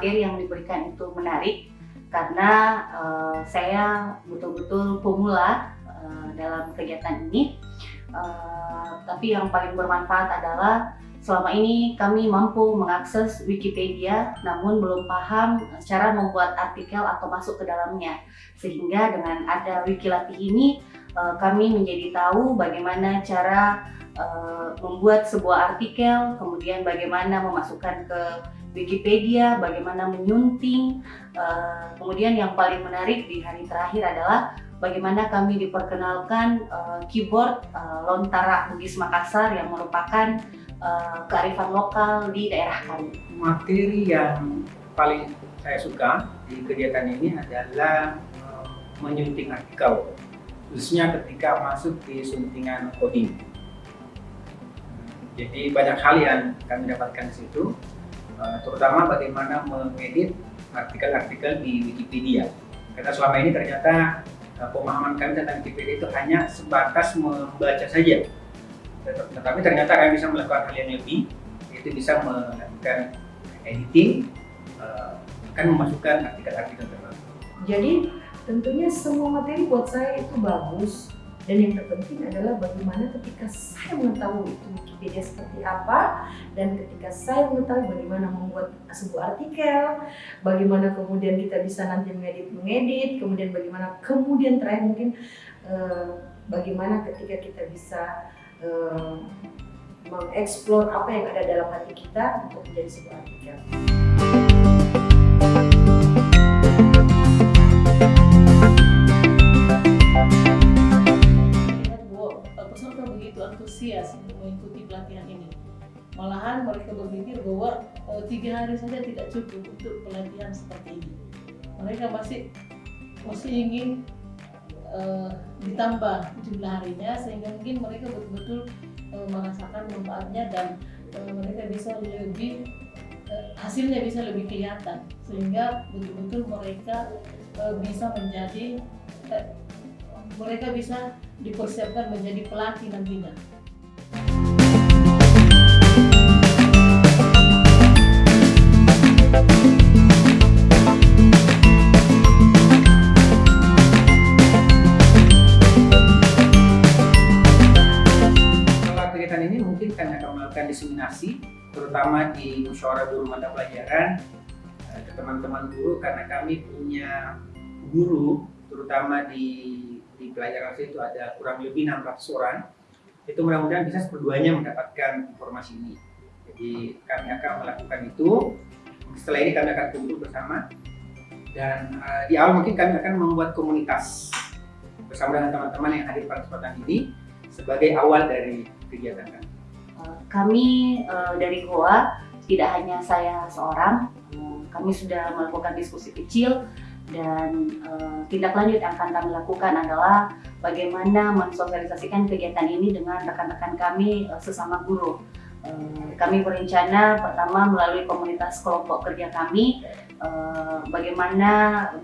materi yang diberikan itu menarik karena uh, saya betul-betul pemula uh, dalam kegiatan ini. Uh, tapi yang paling bermanfaat adalah selama ini kami mampu mengakses Wikipedia namun belum paham cara membuat artikel atau masuk ke dalamnya. Sehingga dengan ada Wikilatih ini kami menjadi tahu bagaimana cara uh, membuat sebuah artikel, kemudian bagaimana memasukkan ke Wikipedia, bagaimana menyunting. Uh, kemudian yang paling menarik di hari terakhir adalah bagaimana kami diperkenalkan uh, keyboard Lontara Bugis Makassar yang merupakan kearifan lokal di daerah kami. Materi yang paling saya suka di kegiatan ini adalah menyunting artikel, khususnya ketika masuk di suntingan coding. Jadi banyak hal yang kami dapatkan di situ, Eh, terutama bagaimana mengedit artikel-artikel di Wikipedia. Karena selama ini ternyata eh, pemahaman kami tentang Wikipedia itu hanya sebatas membaca saja. Tetapi ternyata kami bisa melakukan hal yang lebih, yaitu bisa melakukan editing, akan eh, memasukkan artikel-artikel tertentu. Jadi tentunya semua materi buat saya itu bagus, dan yang terpenting adalah bagaimana ketika saya mengetahui itu Wikipedia seperti apa dan ketika saya mengetahui bagaimana membuat sebuah artikel, bagaimana kemudian kita bisa nanti mengedit mengedit, kemudian bagaimana kemudian terakhir mungkin eh, bagaimana ketika kita bisa eh, mengeksplor apa yang ada dalam hati kita untuk menjadi sebuah artikel. Mengikuti pelatihan ini. Malahan mereka berpikir bahwa e, tiga hari saja tidak cukup untuk pelatihan seperti ini. Mereka masih masih ingin e, ditambah jumlah harinya sehingga mungkin mereka betul-betul e, merasakan manfaatnya dan e, mereka bisa lebih hasilnya bisa lebih kelihatan sehingga betul-betul mereka bisa menjadi mereka bisa dipersiapkan menjadi pelatih nantinya. Diseminasi terutama di musyawarah guru mata pelajaran eh, ke teman-teman guru karena kami punya guru terutama di di pelajaran itu ada kurang lebih 600 orang. Itu mudah-mudahan bisa seperduanya mendapatkan informasi ini. Jadi kami akan melakukan itu. Setelah ini kami akan kumpul bersama. Dan uh, di awal mungkin kami akan membuat komunitas bersama dengan teman-teman yang hadir pada kesempatan ini sebagai awal dari kegiatan kami? Eh, kami uh, dari Goa tidak hanya saya seorang, uh, kami sudah melakukan diskusi kecil dan tindak lanjut yang akan kami lakukan adalah bagaimana mensosialisasikan kegiatan ini dengan rekan-rekan kami sesama guru. Kami berencana pertama melalui komunitas kelompok kerja kami bagaimana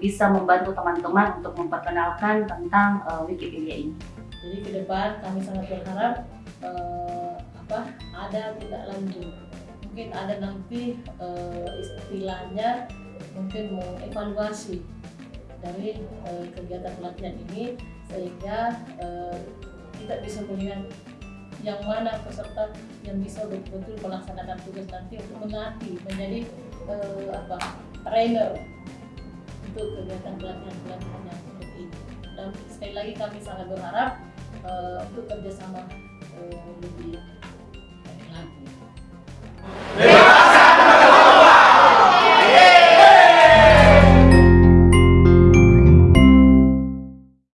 bisa membantu teman-teman untuk memperkenalkan tentang Wikipedia ini. Jadi ke depan kami sangat berharap uh, apa ada tidak lanjut. Mungkin ada nanti uh, istilahnya mungkin mengevaluasi dari uh, kegiatan pelatihan ini sehingga uh, kita bisa melihat yang mana peserta yang bisa betul-betul melaksanakan tugas nanti untuk melatih menjadi uh, apa trainer untuk kegiatan pelatihan-pelatihan yang seperti ini. Dan sekali lagi kami sangat berharap uh, untuk kerjasama lebih